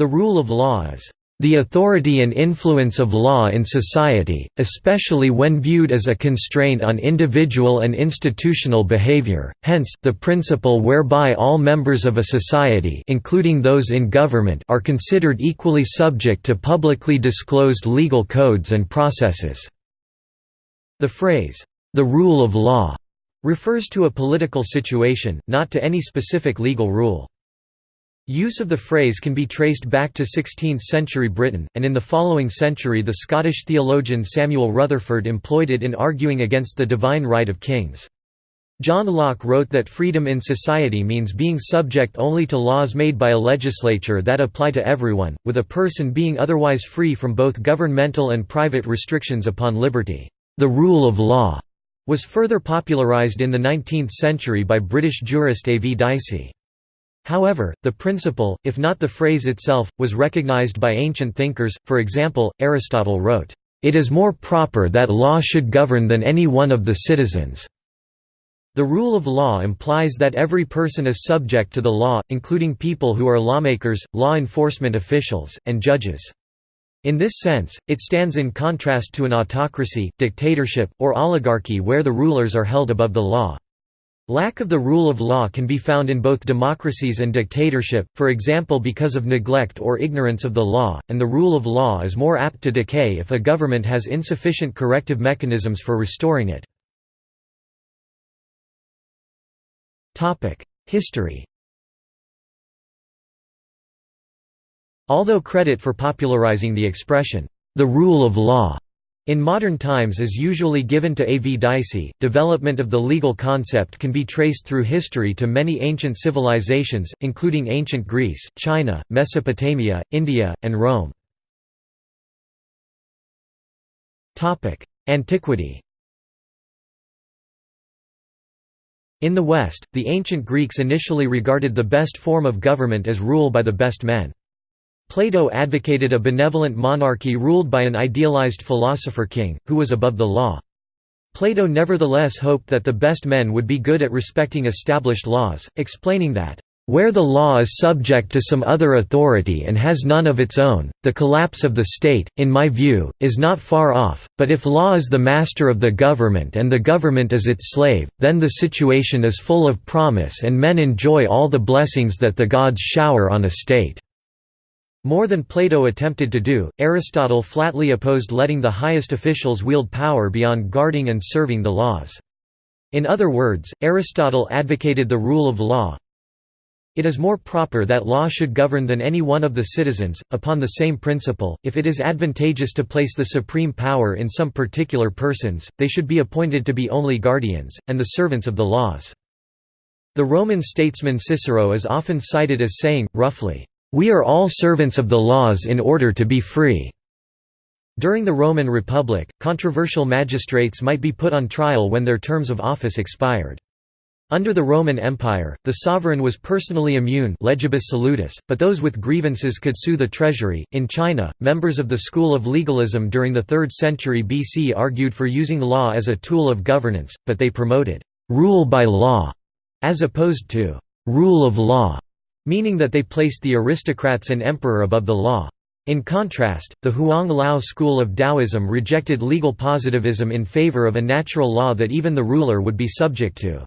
The rule of law is the authority and influence of law in society, especially when viewed as a constraint on individual and institutional behavior, hence, the principle whereby all members of a society including those in government are considered equally subject to publicly disclosed legal codes and processes." The phrase, "'the rule of law' refers to a political situation, not to any specific legal rule. Use of the phrase can be traced back to 16th-century Britain, and in the following century the Scottish theologian Samuel Rutherford employed it in arguing against the divine right of kings. John Locke wrote that freedom in society means being subject only to laws made by a legislature that apply to everyone, with a person being otherwise free from both governmental and private restrictions upon liberty. The rule of law was further popularized in the 19th century by British jurist A. V. Dicey. However, the principle, if not the phrase itself, was recognized by ancient thinkers, for example, Aristotle wrote, "...it is more proper that law should govern than any one of the citizens." The rule of law implies that every person is subject to the law, including people who are lawmakers, law enforcement officials, and judges. In this sense, it stands in contrast to an autocracy, dictatorship, or oligarchy where the rulers are held above the law. Lack of the rule of law can be found in both democracies and dictatorship, for example because of neglect or ignorance of the law, and the rule of law is more apt to decay if a government has insufficient corrective mechanisms for restoring it. History Although credit for popularizing the expression, the rule of law in modern times is usually given to A. V. Dicey, development of the legal concept can be traced through history to many ancient civilizations, including ancient Greece, China, Mesopotamia, India, and Rome. Antiquity In the West, the ancient Greeks initially regarded the best form of government as rule by the best men. Plato advocated a benevolent monarchy ruled by an idealized philosopher king, who was above the law. Plato nevertheless hoped that the best men would be good at respecting established laws, explaining that, "...where the law is subject to some other authority and has none of its own, the collapse of the state, in my view, is not far off, but if law is the master of the government and the government is its slave, then the situation is full of promise and men enjoy all the blessings that the gods shower on a state." More than Plato attempted to do, Aristotle flatly opposed letting the highest officials wield power beyond guarding and serving the laws. In other words, Aristotle advocated the rule of law. It is more proper that law should govern than any one of the citizens, upon the same principle, if it is advantageous to place the supreme power in some particular persons, they should be appointed to be only guardians, and the servants of the laws. The Roman statesman Cicero is often cited as saying, roughly, we are all servants of the laws in order to be free." During the Roman Republic, controversial magistrates might be put on trial when their terms of office expired. Under the Roman Empire, the sovereign was personally immune legibus solutus, but those with grievances could sue the treasury. In China, members of the school of legalism during the 3rd century BC argued for using law as a tool of governance, but they promoted rule by law as opposed to rule of law meaning that they placed the aristocrats and emperor above the law. In contrast, the Huang Lao school of Taoism rejected legal positivism in favor of a natural law that even the ruler would be subject to.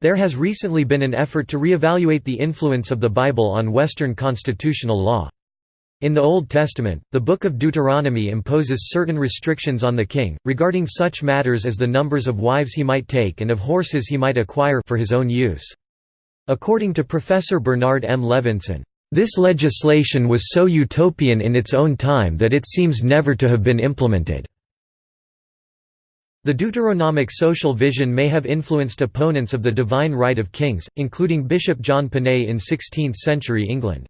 There has recently been an effort to reevaluate the influence of the Bible on Western constitutional law. In the Old Testament, the Book of Deuteronomy imposes certain restrictions on the king, regarding such matters as the numbers of wives he might take and of horses he might acquire for his own use. According to Professor Bernard M. Levinson, this legislation was so utopian in its own time that it seems never to have been implemented. The Deuteronomic social vision may have influenced opponents of the divine right of kings, including Bishop John Ponet in 16th-century England.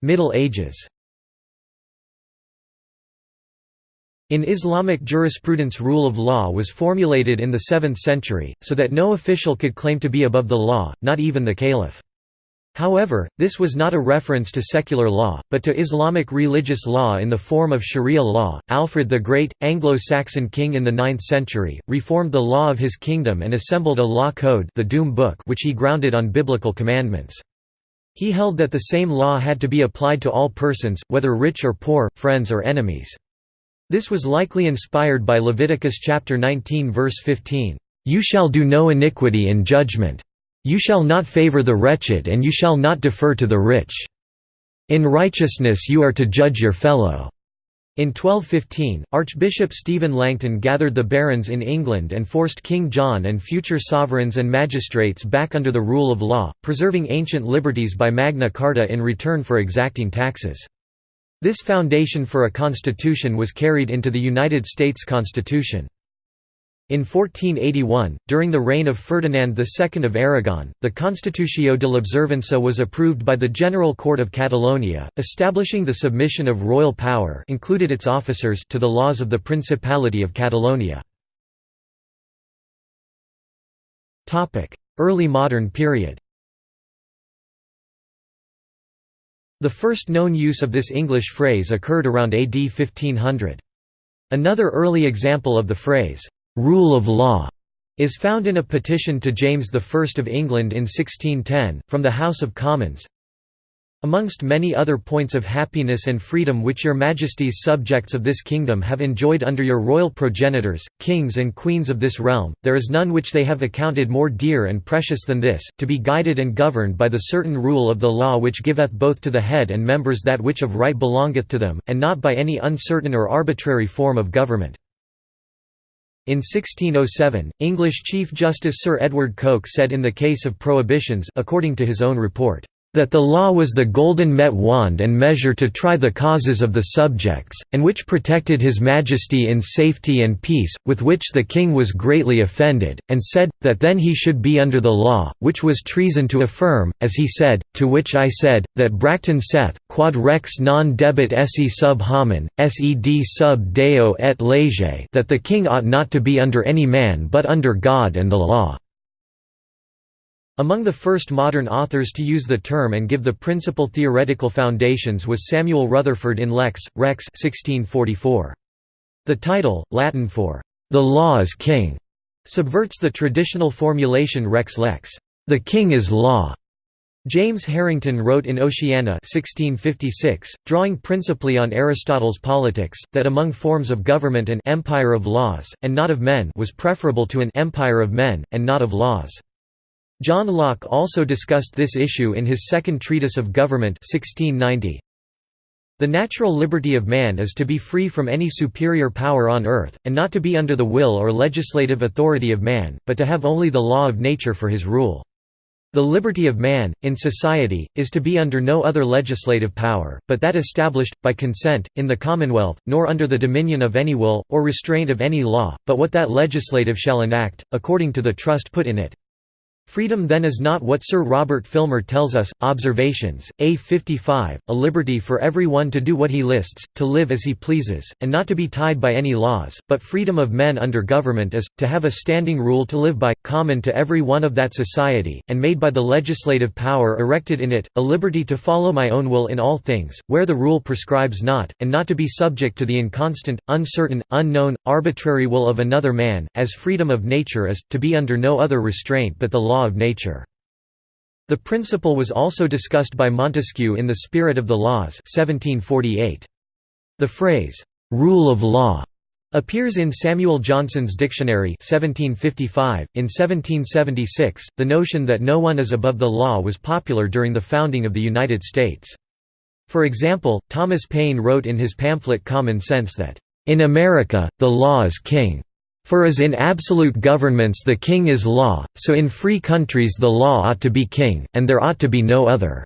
Middle Ages In Islamic jurisprudence rule of law was formulated in the 7th century, so that no official could claim to be above the law, not even the caliph. However, this was not a reference to secular law, but to Islamic religious law in the form of Sharia law. Alfred the Great, Anglo-Saxon king in the 9th century, reformed the law of his kingdom and assembled a law code, the Doom Book, which he grounded on biblical commandments. He held that the same law had to be applied to all persons, whether rich or poor, friends or enemies. This was likely inspired by Leviticus chapter 19 verse 15, "You shall do no iniquity in judgment." You shall not favor the wretched and you shall not defer to the rich. In righteousness you are to judge your fellow." In 1215, Archbishop Stephen Langton gathered the barons in England and forced King John and future sovereigns and magistrates back under the rule of law, preserving ancient liberties by Magna Carta in return for exacting taxes. This foundation for a constitution was carried into the United States Constitution. In 1481, during the reign of Ferdinand II of Aragon, the Constitutio de l'Observança was approved by the General Court of Catalonia, establishing the submission of royal power included its officers to the laws of the Principality of Catalonia. Early modern period The first known use of this English phrase occurred around AD 1500. Another early example of the phrase, rule of law is found in a petition to James I of England in 1610, from the House of Commons. Amongst many other points of happiness and freedom which your majesty's subjects of this kingdom have enjoyed under your royal progenitors, kings and queens of this realm, there is none which they have accounted more dear and precious than this, to be guided and governed by the certain rule of the law which giveth both to the head and members that which of right belongeth to them, and not by any uncertain or arbitrary form of government. In 1607, English Chief Justice Sir Edward Coke said in the case of prohibitions according to his own report, that the law was the golden met wand and measure to try the causes of the subjects, and which protected his majesty in safety and peace, with which the king was greatly offended, and said, that then he should be under the law, which was treason to affirm, as he said, to which I said, that Bracton saith, quod rex non debet esse sub homine, sed sub deo et lege that the king ought not to be under any man but under God and the law. Among the first modern authors to use the term and give the principal theoretical foundations was Samuel Rutherford in Lex, Rex 1644. The title, Latin for, "'The Law is King' subverts the traditional formulation Rex Lex, "'The King is Law'". James Harrington wrote in Oceana 1656, drawing principally on Aristotle's Politics, that among forms of government an «empire of laws, and not of men» was preferable to an «empire of men, and not of laws». John Locke also discussed this issue in his Second Treatise of Government 1690. The natural liberty of man is to be free from any superior power on earth, and not to be under the will or legislative authority of man, but to have only the law of nature for his rule. The liberty of man, in society, is to be under no other legislative power, but that established, by consent, in the commonwealth, nor under the dominion of any will, or restraint of any law, but what that legislative shall enact, according to the trust put in it. Freedom then is not what Sir Robert Filmer tells us, Observations, A 55, a liberty for every one to do what he lists, to live as he pleases, and not to be tied by any laws, but freedom of men under government is, to have a standing rule to live by, common to every one of that society, and made by the legislative power erected in it, a liberty to follow my own will in all things, where the rule prescribes not, and not to be subject to the inconstant, uncertain, unknown, arbitrary will of another man, as freedom of nature is, to be under no other restraint but the law law of nature. The principle was also discussed by Montesquieu in The Spirit of the Laws 1748. The phrase, "'rule of law' appears in Samuel Johnson's Dictionary 1755. .In 1776, the notion that no one is above the law was popular during the founding of the United States. For example, Thomas Paine wrote in his pamphlet Common Sense that, "...in America, the law is king." For as in absolute governments the king is law, so in free countries the law ought to be king, and there ought to be no other."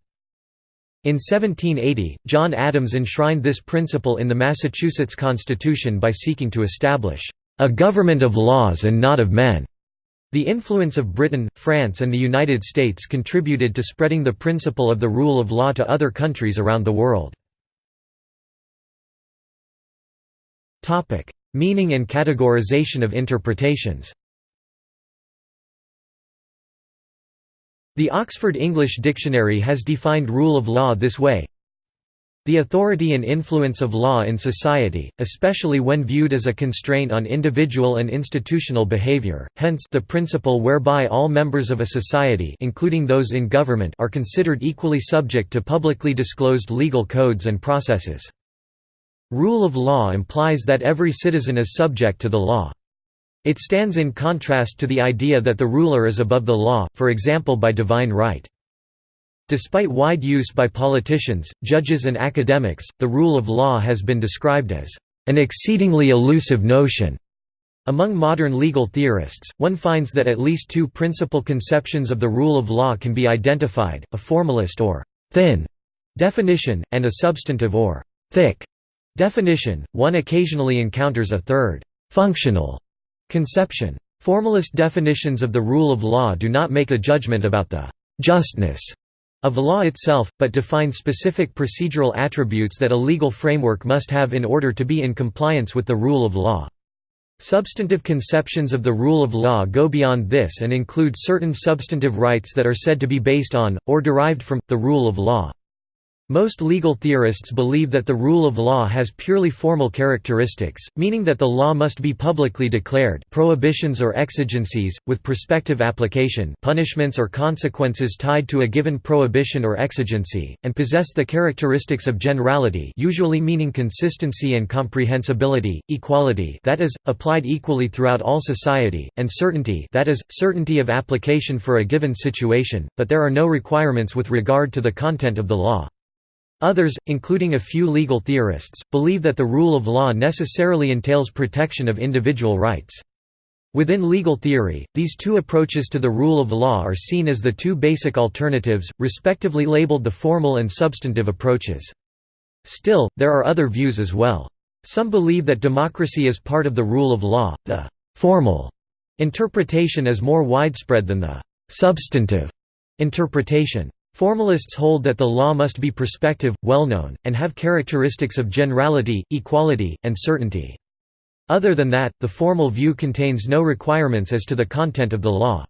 In 1780, John Adams enshrined this principle in the Massachusetts Constitution by seeking to establish, "...a government of laws and not of men." The influence of Britain, France and the United States contributed to spreading the principle of the rule of law to other countries around the world. Meaning and categorization of interpretations The Oxford English Dictionary has defined rule of law this way the authority and influence of law in society, especially when viewed as a constraint on individual and institutional behavior, hence the principle whereby all members of a society including those in government are considered equally subject to publicly disclosed legal codes and processes. Rule of law implies that every citizen is subject to the law. It stands in contrast to the idea that the ruler is above the law, for example by divine right. Despite wide use by politicians, judges and academics, the rule of law has been described as an exceedingly elusive notion. Among modern legal theorists, one finds that at least two principal conceptions of the rule of law can be identified, a formalist or «thin» definition, and a substantive or «thick» definition. One occasionally encounters a third «functional» conception. Formalist definitions of the rule of law do not make a judgment about the «justness» of the law itself, but define specific procedural attributes that a legal framework must have in order to be in compliance with the rule of law. Substantive conceptions of the rule of law go beyond this and include certain substantive rights that are said to be based on, or derived from, the rule of law. Most legal theorists believe that the rule of law has purely formal characteristics, meaning that the law must be publicly declared prohibitions or exigencies, with prospective application punishments or consequences tied to a given prohibition or exigency, and possess the characteristics of generality usually meaning consistency and comprehensibility, equality that is, applied equally throughout all society, and certainty that is, certainty of application for a given situation, but there are no requirements with regard to the content of the law. Others, including a few legal theorists, believe that the rule of law necessarily entails protection of individual rights. Within legal theory, these two approaches to the rule of law are seen as the two basic alternatives, respectively labeled the formal and substantive approaches. Still, there are other views as well. Some believe that democracy is part of the rule of law, the «formal» interpretation is more widespread than the «substantive» interpretation. Formalists hold that the law must be prospective, well-known, and have characteristics of generality, equality, and certainty. Other than that, the formal view contains no requirements as to the content of the law.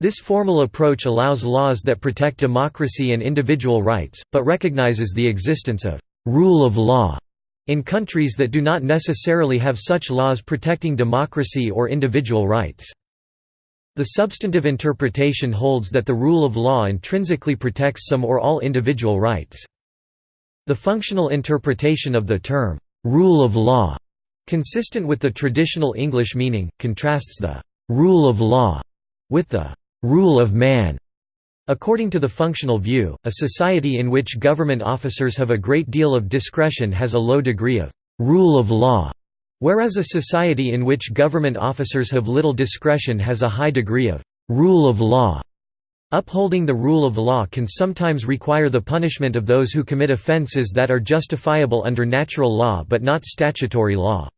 This formal approach allows laws that protect democracy and individual rights, but recognizes the existence of «rule of law» in countries that do not necessarily have such laws protecting democracy or individual rights. The substantive interpretation holds that the rule of law intrinsically protects some or all individual rights. The functional interpretation of the term, "'rule of law' consistent with the traditional English meaning, contrasts the "'rule of law' with the "'rule of man' According to the functional view, a society in which government officers have a great deal of discretion has a low degree of "'rule of law' Whereas a society in which government officers have little discretion has a high degree of «rule of law». Upholding the rule of law can sometimes require the punishment of those who commit offences that are justifiable under natural law but not statutory law.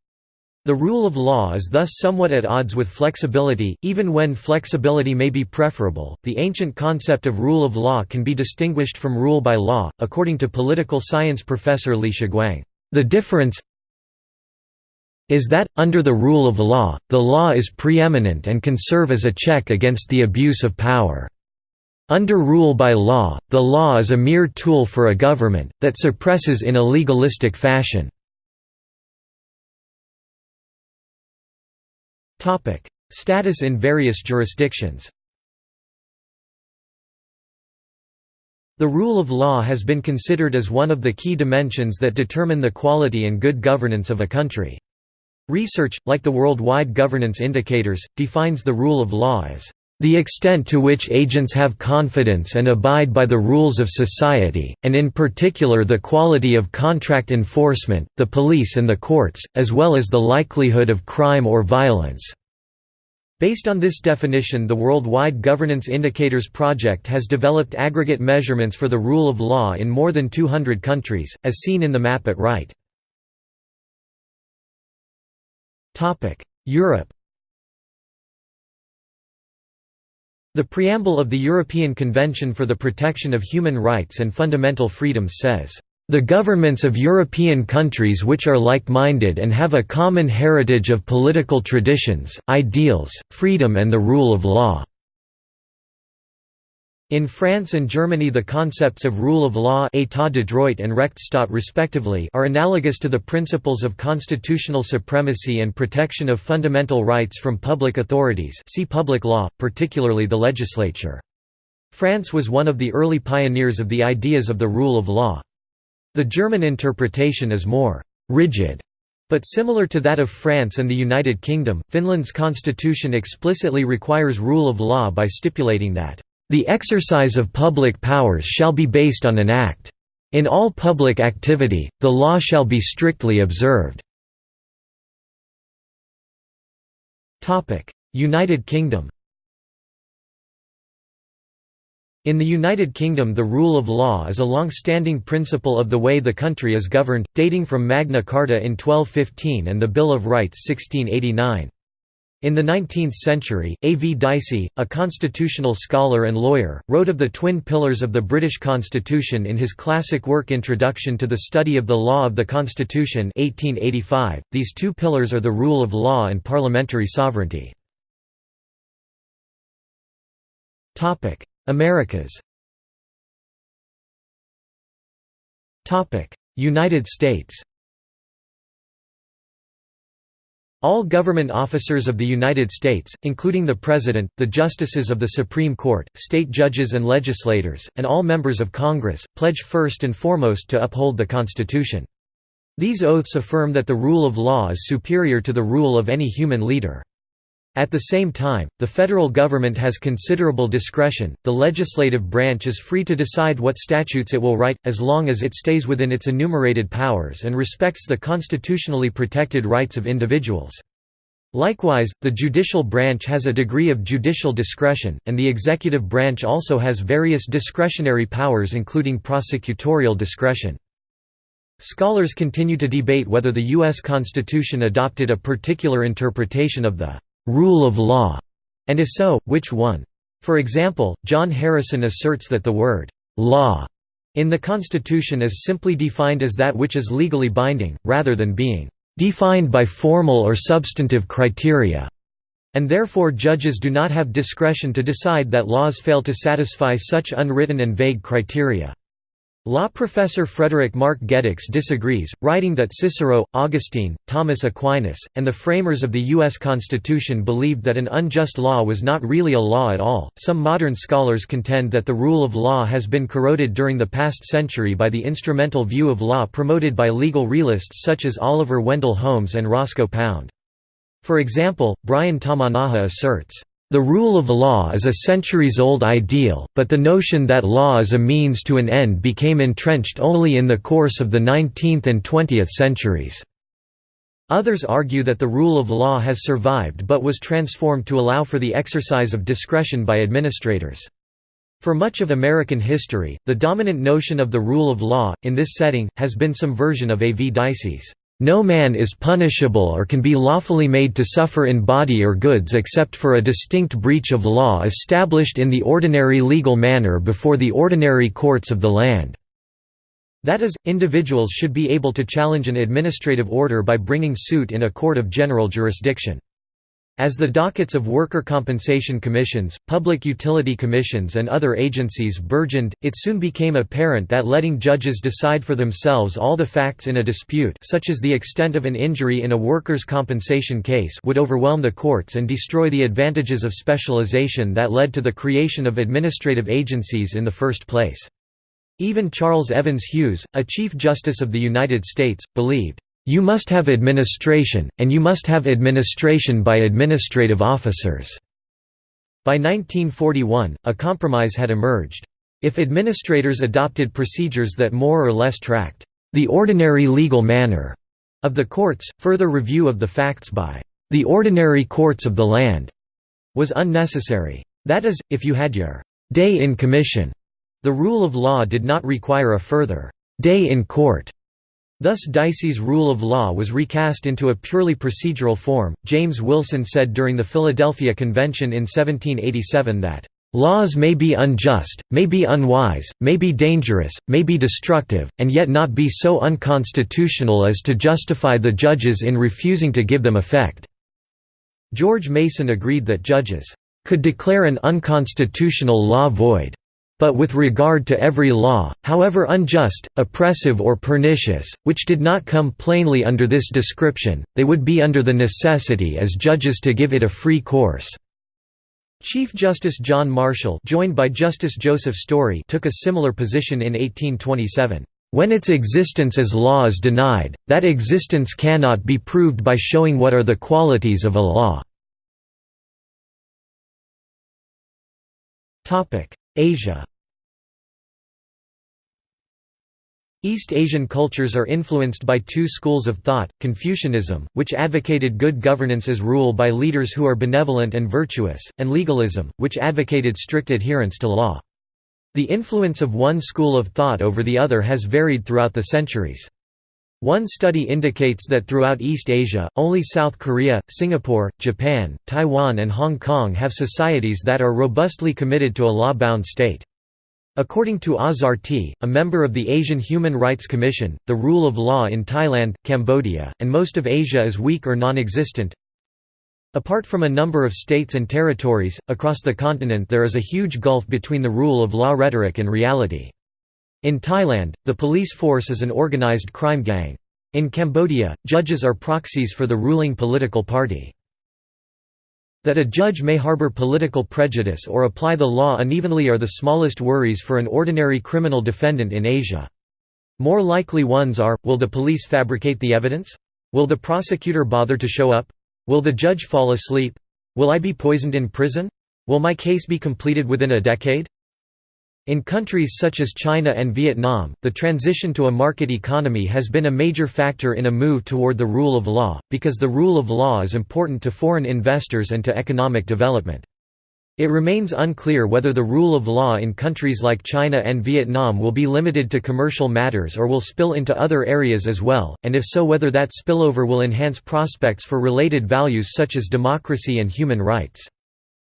The rule of law is thus somewhat at odds with flexibility, even when flexibility may be preferable. The ancient concept of rule of law can be distinguished from rule by law, according to political science professor Li Shuguang. The difference is that, under the rule of law, the law is preeminent and can serve as a check against the abuse of power. Under rule by law, the law is a mere tool for a government, that suppresses in a legalistic fashion. Status in various jurisdictions The rule of law has been considered as one of the key dimensions that determine the quality and good governance of a country. Research, like the Worldwide Governance Indicators, defines the rule of law as the extent to which agents have confidence and abide by the rules of society, and in particular the quality of contract enforcement, the police and the courts, as well as the likelihood of crime or violence." Based on this definition the Worldwide Governance Indicators Project has developed aggregate measurements for the rule of law in more than 200 countries, as seen in the map at right. Europe The preamble of the European Convention for the Protection of Human Rights and Fundamental Freedoms says, "...the governments of European countries which are like-minded and have a common heritage of political traditions, ideals, freedom and the rule of law." In France and Germany the concepts of rule of law état de droit and Rechtsstaat respectively are analogous to the principles of constitutional supremacy and protection of fundamental rights from public authorities see public law, particularly the legislature. France was one of the early pioneers of the ideas of the rule of law. The German interpretation is more «rigid» But similar to that of France and the United Kingdom, Finland's constitution explicitly requires rule of law by stipulating that the exercise of public powers shall be based on an act. In all public activity, the law shall be strictly observed. United Kingdom In the United Kingdom the rule of law is a long-standing principle of the way the country is governed, dating from Magna Carta in 1215 and the Bill of Rights 1689. In the 19th century, A. V. Dicey, a constitutional scholar and lawyer, wrote of the twin pillars of the British Constitution in his classic work Introduction to the Study of the Law of the Constitution 1885. .These two pillars are the rule of law and parliamentary sovereignty. Americas United States All government officers of the United States, including the President, the Justices of the Supreme Court, state judges and legislators, and all members of Congress, pledge first and foremost to uphold the Constitution. These oaths affirm that the rule of law is superior to the rule of any human leader. At the same time, the federal government has considerable discretion, the legislative branch is free to decide what statutes it will write, as long as it stays within its enumerated powers and respects the constitutionally protected rights of individuals. Likewise, the judicial branch has a degree of judicial discretion, and the executive branch also has various discretionary powers including prosecutorial discretion. Scholars continue to debate whether the U.S. Constitution adopted a particular interpretation of the rule of law, and if so, which one? For example, John Harrison asserts that the word law in the Constitution is simply defined as that which is legally binding, rather than being defined by formal or substantive criteria, and therefore judges do not have discretion to decide that laws fail to satisfy such unwritten and vague criteria. Law professor Frederick Mark Gedicks disagrees, writing that Cicero, Augustine, Thomas Aquinas, and the framers of the U.S. Constitution believed that an unjust law was not really a law at all. Some modern scholars contend that the rule of law has been corroded during the past century by the instrumental view of law promoted by legal realists such as Oliver Wendell Holmes and Roscoe Pound. For example, Brian Tamanaha asserts, the rule of law is a centuries-old ideal, but the notion that law is a means to an end became entrenched only in the course of the 19th and 20th centuries. Others argue that the rule of law has survived but was transformed to allow for the exercise of discretion by administrators. For much of American history, the dominant notion of the rule of law, in this setting, has been some version of A. V. Dicey's no man is punishable or can be lawfully made to suffer in body or goods except for a distinct breach of law established in the ordinary legal manner before the ordinary courts of the land." That is, individuals should be able to challenge an administrative order by bringing suit in a court of general jurisdiction. As the dockets of worker compensation commissions, public utility commissions and other agencies burgeoned, it soon became apparent that letting judges decide for themselves all the facts in a dispute such as the extent of an injury in a workers' compensation case would overwhelm the courts and destroy the advantages of specialization that led to the creation of administrative agencies in the first place. Even Charles Evans Hughes, a Chief Justice of the United States, believed, you must have administration, and you must have administration by administrative officers." By 1941, a compromise had emerged. If administrators adopted procedures that more or less tracked the ordinary legal manner of the courts, further review of the facts by the ordinary courts of the land was unnecessary. That is, if you had your day in commission, the rule of law did not require a further day in court. Thus Dicey's rule of law was recast into a purely procedural form. James Wilson said during the Philadelphia Convention in 1787 that, Laws may be unjust, may be unwise, may be dangerous, may be destructive, and yet not be so unconstitutional as to justify the judges in refusing to give them effect." George Mason agreed that judges "...could declare an unconstitutional law void." But with regard to every law, however unjust, oppressive or pernicious, which did not come plainly under this description, they would be under the necessity as judges to give it a free course." Chief Justice John Marshall joined by Justice Joseph Story took a similar position in 1827. When its existence as law is denied, that existence cannot be proved by showing what are the qualities of a law. Asia East Asian cultures are influenced by two schools of thought, Confucianism, which advocated good governance as rule by leaders who are benevolent and virtuous, and legalism, which advocated strict adherence to law. The influence of one school of thought over the other has varied throughout the centuries. One study indicates that throughout East Asia, only South Korea, Singapore, Japan, Taiwan and Hong Kong have societies that are robustly committed to a law-bound state. According to Awzar a member of the Asian Human Rights Commission, the rule of law in Thailand, Cambodia, and most of Asia is weak or non-existent. Apart from a number of states and territories, across the continent there is a huge gulf between the rule of law rhetoric and reality. In Thailand, the police force is an organized crime gang. In Cambodia, judges are proxies for the ruling political party. That a judge may harbor political prejudice or apply the law unevenly are the smallest worries for an ordinary criminal defendant in Asia. More likely ones are, will the police fabricate the evidence? Will the prosecutor bother to show up? Will the judge fall asleep? Will I be poisoned in prison? Will my case be completed within a decade? In countries such as China and Vietnam, the transition to a market economy has been a major factor in a move toward the rule of law, because the rule of law is important to foreign investors and to economic development. It remains unclear whether the rule of law in countries like China and Vietnam will be limited to commercial matters or will spill into other areas as well, and if so whether that spillover will enhance prospects for related values such as democracy and human rights.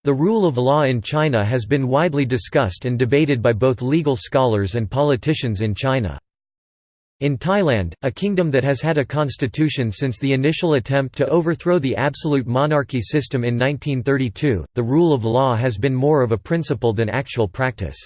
The rule of law in China has been widely discussed and debated by both legal scholars and politicians in China. In Thailand, a kingdom that has had a constitution since the initial attempt to overthrow the absolute monarchy system in 1932, the rule of law has been more of a principle than actual practice.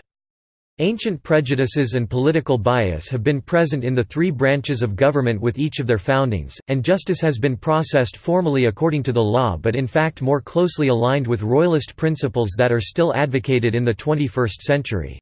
Ancient prejudices and political bias have been present in the three branches of government with each of their foundings, and justice has been processed formally according to the law but in fact more closely aligned with royalist principles that are still advocated in the 21st century.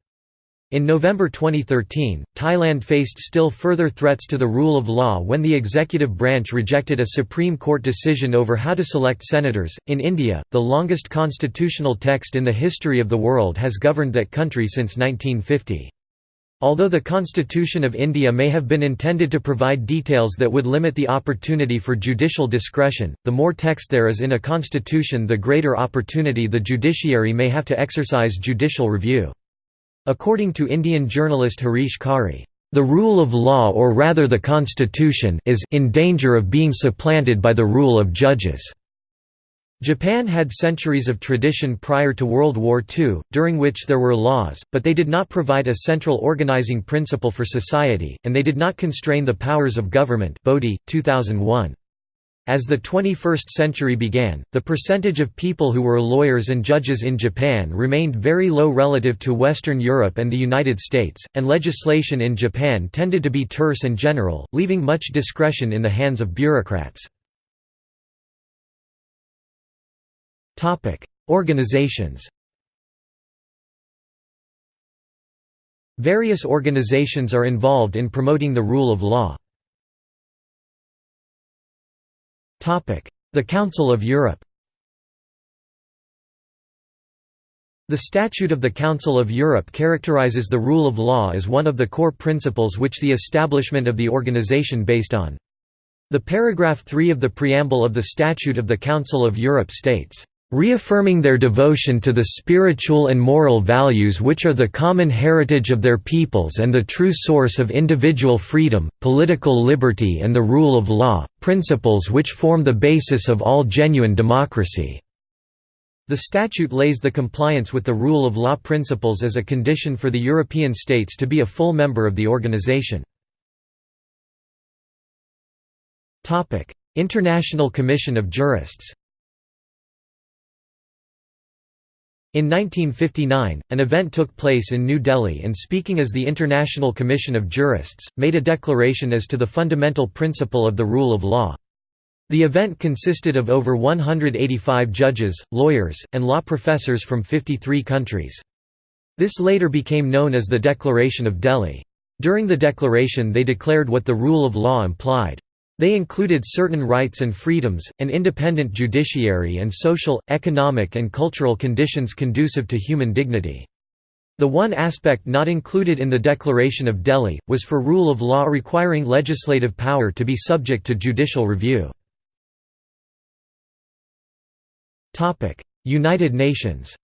In November 2013, Thailand faced still further threats to the rule of law when the executive branch rejected a Supreme Court decision over how to select senators. In India, the longest constitutional text in the history of the world has governed that country since 1950. Although the Constitution of India may have been intended to provide details that would limit the opportunity for judicial discretion, the more text there is in a constitution the greater opportunity the judiciary may have to exercise judicial review. According to Indian journalist Harish Khare, "...the rule of law or rather the constitution is in danger of being supplanted by the rule of judges." Japan had centuries of tradition prior to World War II, during which there were laws, but they did not provide a central organizing principle for society, and they did not constrain the powers of government Bodhi, 2001. As the 21st century began, the percentage of people who were lawyers and judges in Japan remained very low relative to Western Europe and the United States, and legislation in Japan tended to be terse and general, leaving much discretion in the hands of bureaucrats. Organizations Various organizations are involved in promoting the rule of law. The Council of Europe The Statute of the Council of Europe characterizes the rule of law as one of the core principles which the establishment of the organization based on. The paragraph 3 of the preamble of the Statute of the Council of Europe states, reaffirming their devotion to the spiritual and moral values which are the common heritage of their peoples and the true source of individual freedom, political liberty and the rule of law, principles which form the basis of all genuine democracy." The statute lays the compliance with the rule of law principles as a condition for the European states to be a full member of the organization. International Commission of Jurists In 1959, an event took place in New Delhi and speaking as the International Commission of Jurists, made a declaration as to the fundamental principle of the rule of law. The event consisted of over 185 judges, lawyers, and law professors from 53 countries. This later became known as the Declaration of Delhi. During the declaration they declared what the rule of law implied. They included certain rights and freedoms, an independent judiciary and social, economic and cultural conditions conducive to human dignity. The one aspect not included in the Declaration of Delhi, was for rule of law requiring legislative power to be subject to judicial review. United Nations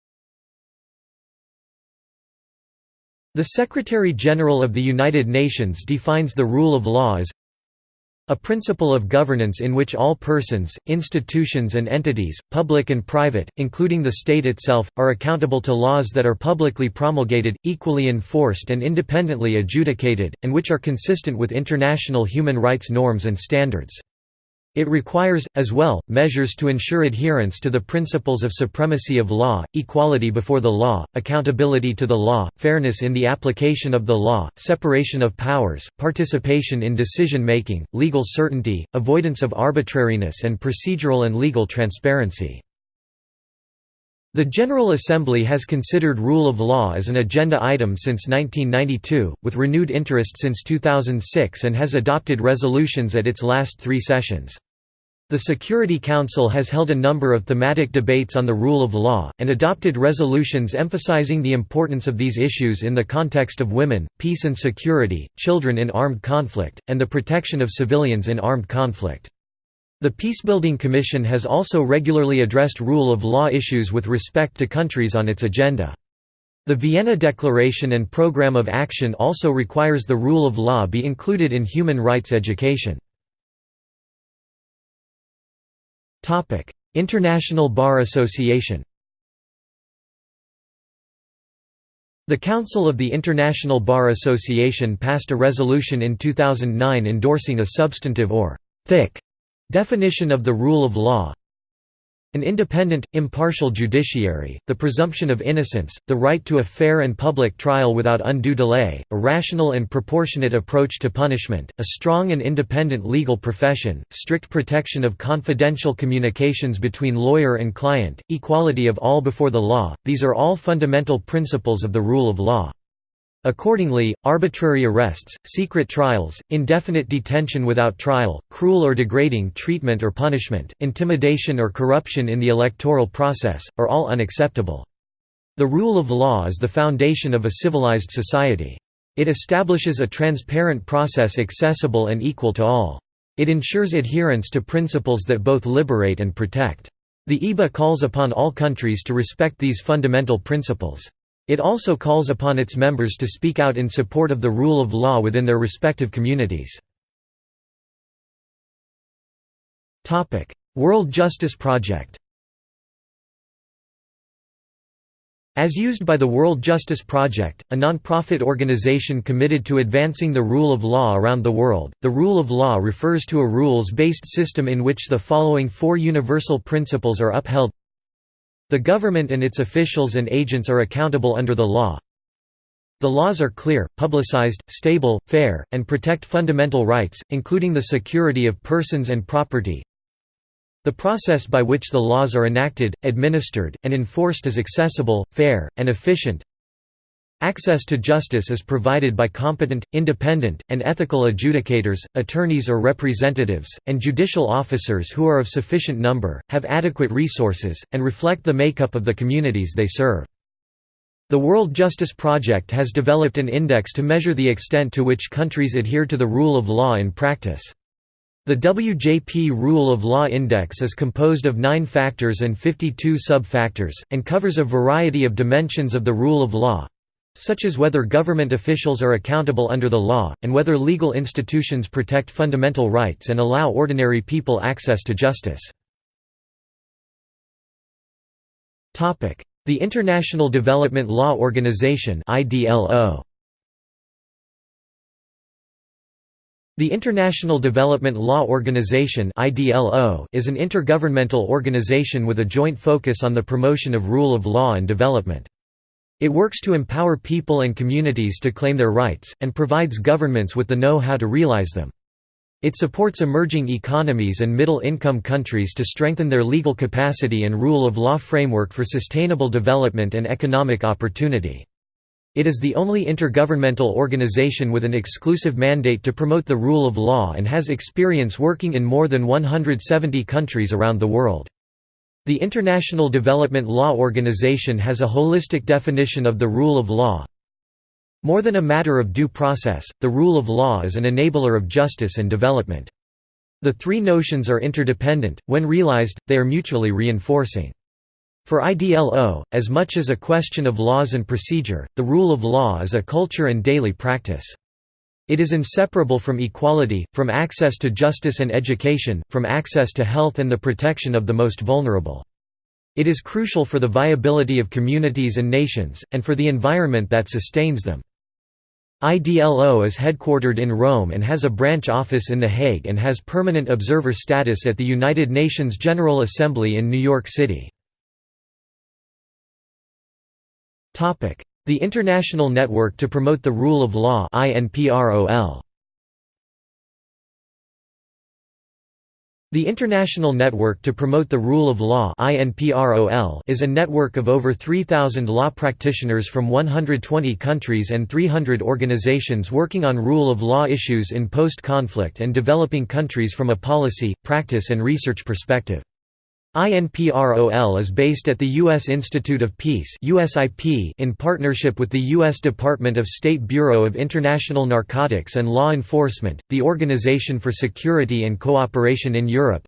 The Secretary-General of the United Nations defines the rule of law as a principle of governance in which all persons, institutions and entities, public and private, including the state itself, are accountable to laws that are publicly promulgated, equally enforced and independently adjudicated, and which are consistent with international human rights norms and standards. It requires, as well, measures to ensure adherence to the principles of supremacy of law, equality before the law, accountability to the law, fairness in the application of the law, separation of powers, participation in decision-making, legal certainty, avoidance of arbitrariness and procedural and legal transparency. The General Assembly has considered rule of law as an agenda item since 1992, with renewed interest since 2006 and has adopted resolutions at its last three sessions. The Security Council has held a number of thematic debates on the rule of law, and adopted resolutions emphasizing the importance of these issues in the context of women, peace and security, children in armed conflict, and the protection of civilians in armed conflict. The Peacebuilding Commission has also regularly addressed rule of law issues with respect to countries on its agenda. The Vienna Declaration and Programme of Action also requires the rule of law be included in human rights education. International Bar Association The Council of the International Bar Association passed a resolution in 2009 endorsing a substantive or «thick» definition of the rule of law, an independent, impartial judiciary, the presumption of innocence, the right to a fair and public trial without undue delay, a rational and proportionate approach to punishment, a strong and independent legal profession, strict protection of confidential communications between lawyer and client, equality of all before the law, these are all fundamental principles of the rule of law. Accordingly, arbitrary arrests, secret trials, indefinite detention without trial, cruel or degrading treatment or punishment, intimidation or corruption in the electoral process, are all unacceptable. The rule of law is the foundation of a civilized society. It establishes a transparent process accessible and equal to all. It ensures adherence to principles that both liberate and protect. The IBA calls upon all countries to respect these fundamental principles. It also calls upon its members to speak out in support of the rule of law within their respective communities. World Justice Project As used by the World Justice Project, a non-profit organization committed to advancing the rule of law around the world, the rule of law refers to a rules-based system in which the following four universal principles are upheld the government and its officials and agents are accountable under the law. The laws are clear, publicized, stable, fair, and protect fundamental rights, including the security of persons and property. The process by which the laws are enacted, administered, and enforced is accessible, fair, and efficient. Access to justice is provided by competent, independent, and ethical adjudicators, attorneys or representatives, and judicial officers who are of sufficient number, have adequate resources, and reflect the makeup of the communities they serve. The World Justice Project has developed an index to measure the extent to which countries adhere to the rule of law in practice. The WJP Rule of Law Index is composed of nine factors and 52 sub-factors, and covers a variety of dimensions of the rule of law, such as whether government officials are accountable under the law, and whether legal institutions protect fundamental rights and allow ordinary people access to justice. The International Development Law Organization. The International Development Law Organization is an intergovernmental organization with a joint focus on the promotion of rule of law and development. It works to empower people and communities to claim their rights, and provides governments with the know-how to realize them. It supports emerging economies and middle-income countries to strengthen their legal capacity and rule of law framework for sustainable development and economic opportunity. It is the only intergovernmental organization with an exclusive mandate to promote the rule of law and has experience working in more than 170 countries around the world. The International Development Law Organization has a holistic definition of the rule of law. More than a matter of due process, the rule of law is an enabler of justice and development. The three notions are interdependent, when realized, they are mutually reinforcing. For IDLO, as much as a question of laws and procedure, the rule of law is a culture and daily practice. It is inseparable from equality, from access to justice and education, from access to health and the protection of the most vulnerable. It is crucial for the viability of communities and nations, and for the environment that sustains them. IDLO is headquartered in Rome and has a branch office in The Hague and has permanent observer status at the United Nations General Assembly in New York City. The International Network to Promote the Rule of Law The International Network to Promote the Rule of Law is a network of over 3,000 law practitioners from 120 countries and 300 organizations working on rule of law issues in post-conflict and developing countries from a policy, practice and research perspective. INPROL is based at the U.S. Institute of Peace in partnership with the U.S. Department of State Bureau of International Narcotics and Law Enforcement, the Organization for Security and Cooperation in Europe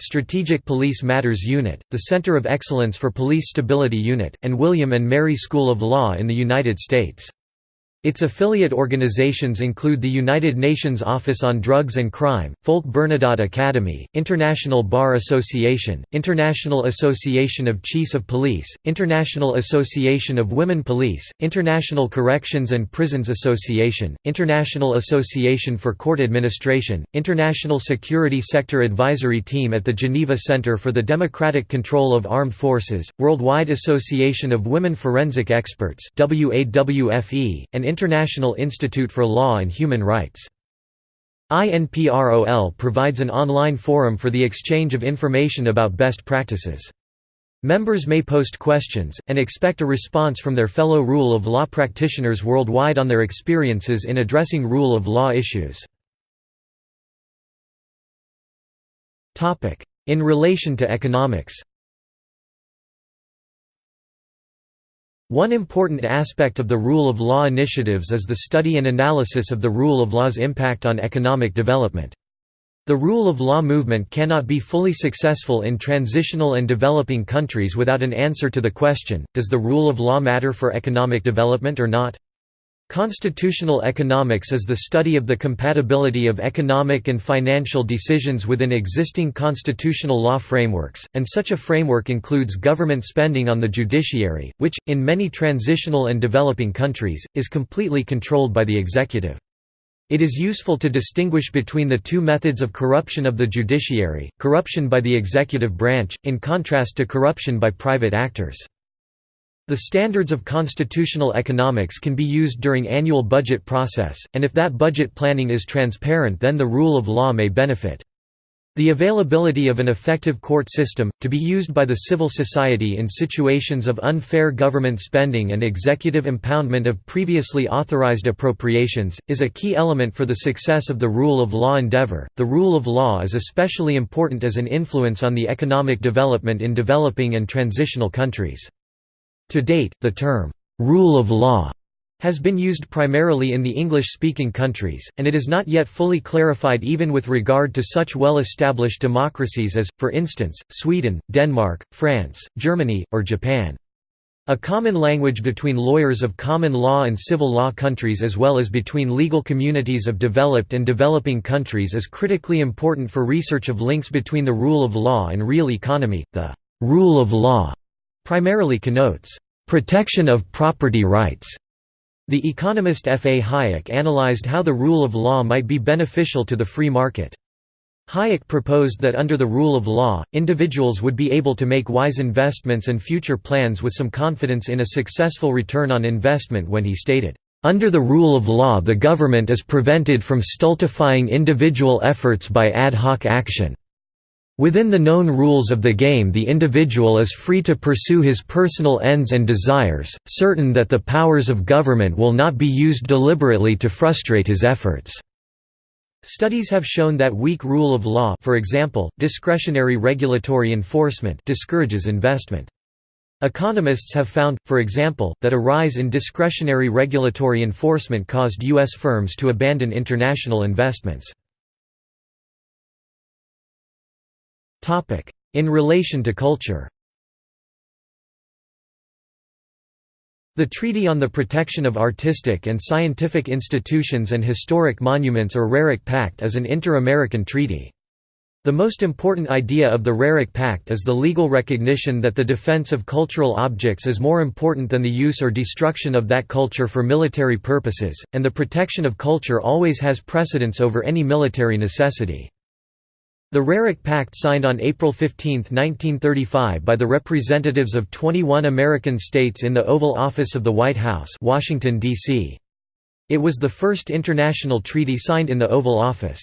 Strategic Police Matters Unit, the Center of Excellence for Police Stability Unit, and William Mary School of Law in the United States. Its affiliate organizations include the United Nations Office on Drugs and Crime, Folke Bernadotte Academy, International Bar Association, International Association of Chiefs of Police, International Association of Women Police, International Corrections and Prisons Association, International Association for Court Administration, International Security Sector Advisory Team at the Geneva Center for the Democratic Control of Armed Forces, Worldwide Association of Women Forensic Experts and International Institute for Law and Human Rights. INPROL provides an online forum for the exchange of information about best practices. Members may post questions, and expect a response from their fellow rule of law practitioners worldwide on their experiences in addressing rule of law issues. In relation to economics One important aspect of the rule of law initiatives is the study and analysis of the rule of law's impact on economic development. The rule of law movement cannot be fully successful in transitional and developing countries without an answer to the question, does the rule of law matter for economic development or not? Constitutional economics is the study of the compatibility of economic and financial decisions within existing constitutional law frameworks, and such a framework includes government spending on the judiciary, which, in many transitional and developing countries, is completely controlled by the executive. It is useful to distinguish between the two methods of corruption of the judiciary, corruption by the executive branch, in contrast to corruption by private actors. The standards of constitutional economics can be used during annual budget process, and if that budget planning is transparent then the rule of law may benefit. The availability of an effective court system, to be used by the civil society in situations of unfair government spending and executive impoundment of previously authorized appropriations, is a key element for the success of the rule of law endeavor. The rule of law is especially important as an influence on the economic development in developing and transitional countries. To date, the term, "'rule of law' has been used primarily in the English-speaking countries, and it is not yet fully clarified even with regard to such well-established democracies as, for instance, Sweden, Denmark, France, Germany, or Japan. A common language between lawyers of common law and civil law countries as well as between legal communities of developed and developing countries is critically important for research of links between the rule of law and real economy. The rule of law primarily connotes protection of property rights, The economist F. A. Hayek analyzed how the rule of law might be beneficial to the free market. Hayek proposed that under the rule of law, individuals would be able to make wise investments and future plans with some confidence in a successful return on investment when he stated, "...under the rule of law the government is prevented from stultifying individual efforts by ad hoc action." Within the known rules of the game the individual is free to pursue his personal ends and desires, certain that the powers of government will not be used deliberately to frustrate his efforts. Studies have shown that weak rule of law for example, discretionary regulatory enforcement discourages investment. Economists have found, for example, that a rise in discretionary regulatory enforcement caused U.S. firms to abandon international investments. In relation to culture The Treaty on the Protection of Artistic and Scientific Institutions and Historic Monuments or Roerich Pact is an inter-American treaty. The most important idea of the Roerich Pact is the legal recognition that the defense of cultural objects is more important than the use or destruction of that culture for military purposes, and the protection of culture always has precedence over any military necessity. The Roerich Pact signed on April 15, 1935 by the representatives of 21 American states in the Oval Office of the White House Washington, D.C. It was the first international treaty signed in the Oval Office.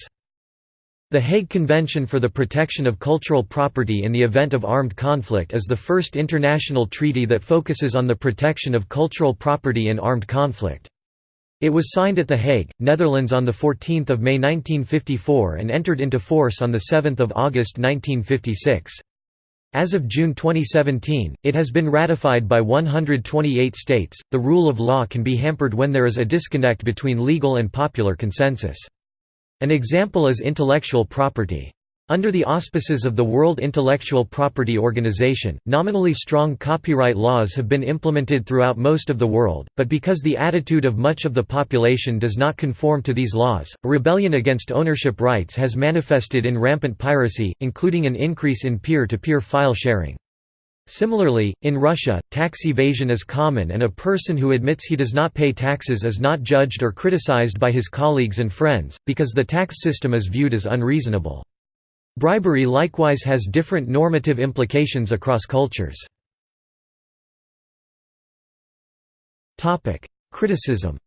The Hague Convention for the Protection of Cultural Property in the Event of Armed Conflict is the first international treaty that focuses on the protection of cultural property in armed conflict. It was signed at The Hague, Netherlands on 14 May 1954 and entered into force on 7 August 1956. As of June 2017, it has been ratified by 128 states. The rule of law can be hampered when there is a disconnect between legal and popular consensus. An example is intellectual property. Under the auspices of the World Intellectual Property Organization, nominally strong copyright laws have been implemented throughout most of the world, but because the attitude of much of the population does not conform to these laws, a rebellion against ownership rights has manifested in rampant piracy, including an increase in peer-to-peer -peer file sharing. Similarly, in Russia, tax evasion is common and a person who admits he does not pay taxes is not judged or criticized by his colleagues and friends, because the tax system is viewed as unreasonable. Bribery likewise has different normative implications across cultures. Criticism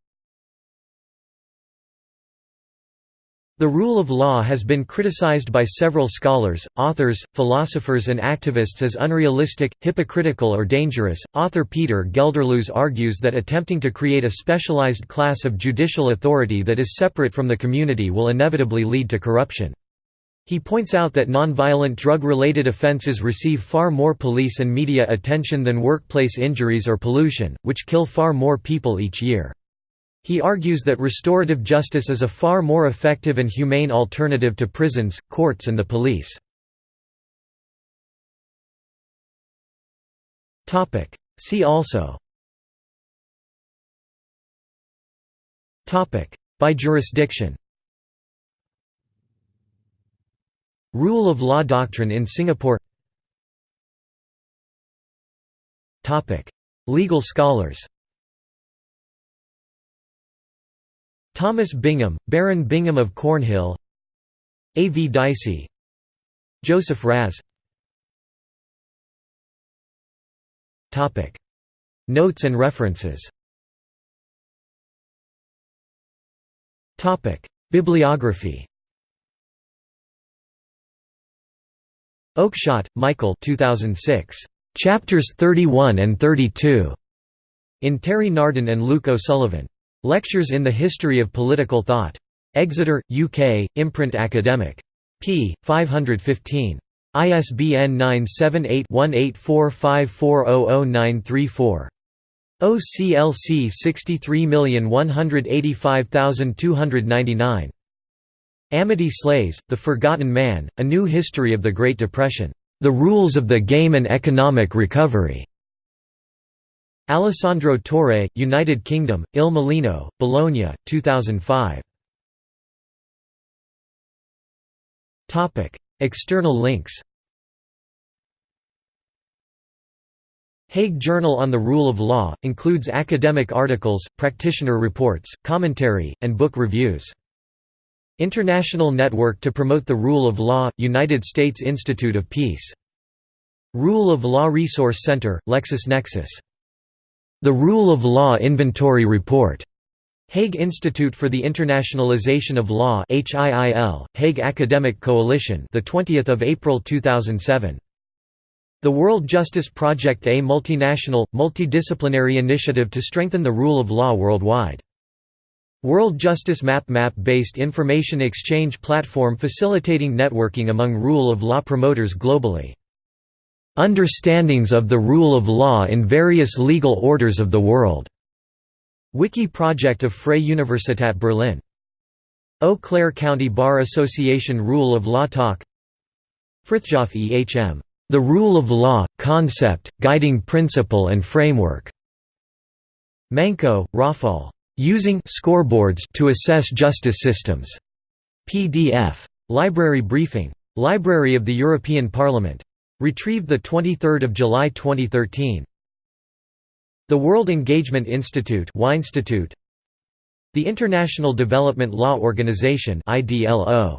The rule of law has been criticized by several scholars, authors, philosophers, and activists as unrealistic, hypocritical, or dangerous. Author Peter Gelderloos argues that attempting to create a specialized class of judicial authority that is separate from the community will inevitably lead to corruption. He points out that nonviolent drug-related offenses receive far more police and media attention than workplace injuries or pollution, which kill far more people each year. He argues that restorative justice is a far more effective and humane alternative to prisons, courts and the police. See also By jurisdiction Rule of law doctrine in Singapore. Legal scholars. Thomas Bingham, Baron Bingham of Cornhill. A. V. Dicey. Joseph Raz. Notes and references. Bibliography Oakeshott, Michael 2006. Chapters 31 and 32. In Terry Nardin and Luke O'Sullivan. Lectures in the History of Political Thought. Exeter, UK, Imprint Academic. p. 515. ISBN 978-1845400934. OCLC 63185299. Amity Shlaes, The Forgotten Man, A New History of the Great Depression. The Rules of the Game and Economic Recovery. Alessandro Torre, United Kingdom, Il Mulino, Bologna, 2005. External links Hague Journal on the Rule of Law, includes academic articles, practitioner reports, commentary, and book reviews. International Network to Promote the Rule of Law, United States Institute of Peace. Rule of Law Resource Center, LexisNexis. The Rule of Law Inventory Report. Hague Institute for the Internationalization of Law HIIL, Hague Academic Coalition the 20th of April 2007 The World Justice Project a multinational multidisciplinary initiative to strengthen the rule of law worldwide World Justice Map map-based information exchange platform facilitating networking among rule of law promoters globally Understandings of the rule of law in various legal orders of the world. Wiki project of Freie Universität Berlin. Eau Claire County Bar Association Rule of Law Talk Frithjof E.H.M. The Rule of Law, Concept, Guiding Principle and Framework. Manko, Rafal. Using scoreboards to assess justice systems. PDF. Library Briefing. Library of the European Parliament. Retrieved 23 July 2013. The World Engagement Institute The International Development Law Organization IDLO